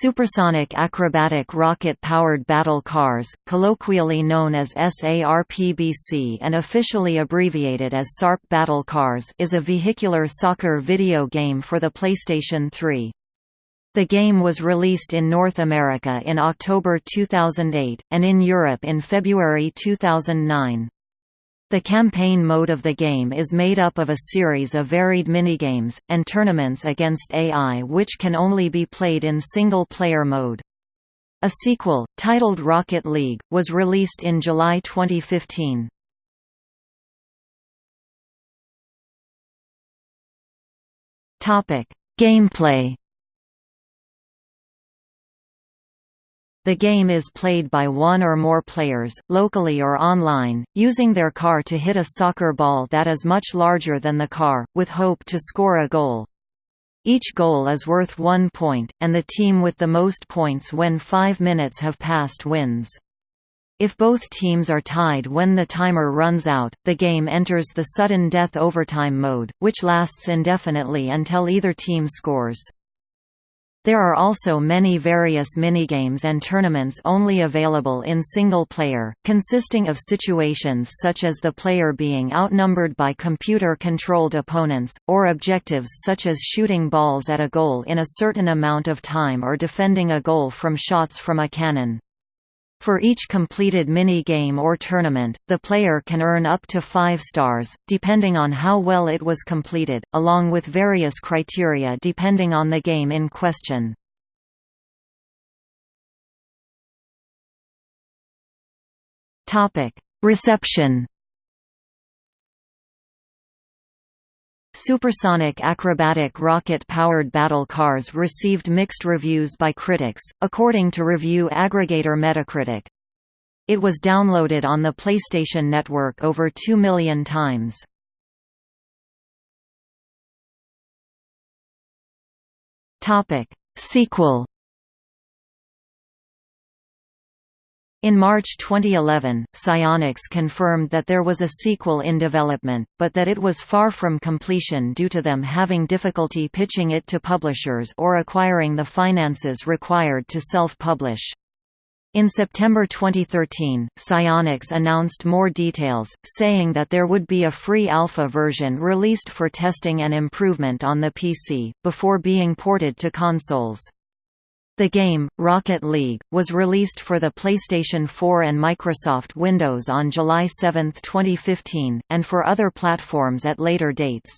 Supersonic acrobatic rocket-powered battle cars, colloquially known as SARPBC and officially abbreviated as SARP Battle Cars is a vehicular soccer video game for the PlayStation 3. The game was released in North America in October 2008, and in Europe in February 2009. The campaign mode of the game is made up of a series of varied minigames, and tournaments against AI which can only be played in single-player mode. A sequel, titled Rocket League, was released in July 2015. Gameplay The game is played by one or more players, locally or online, using their car to hit a soccer ball that is much larger than the car, with hope to score a goal. Each goal is worth one point, and the team with the most points when five minutes have passed wins. If both teams are tied when the timer runs out, the game enters the sudden death overtime mode, which lasts indefinitely until either team scores. There are also many various minigames and tournaments only available in single player, consisting of situations such as the player being outnumbered by computer-controlled opponents, or objectives such as shooting balls at a goal in a certain amount of time or defending a goal from shots from a cannon. For each completed mini-game or tournament, the player can earn up to 5 stars, depending on how well it was completed, along with various criteria depending on the game in question. Reception Supersonic acrobatic rocket-powered battle cars received mixed reviews by critics, according to review aggregator Metacritic. It was downloaded on the PlayStation Network over 2 million times. Sequel In March 2011, Psyonix confirmed that there was a sequel in development, but that it was far from completion due to them having difficulty pitching it to publishers or acquiring the finances required to self-publish. In September 2013, Psyonix announced more details, saying that there would be a free alpha version released for testing and improvement on the PC, before being ported to consoles. The game, Rocket League, was released for the PlayStation 4 and Microsoft Windows on July 7, 2015, and for other platforms at later dates.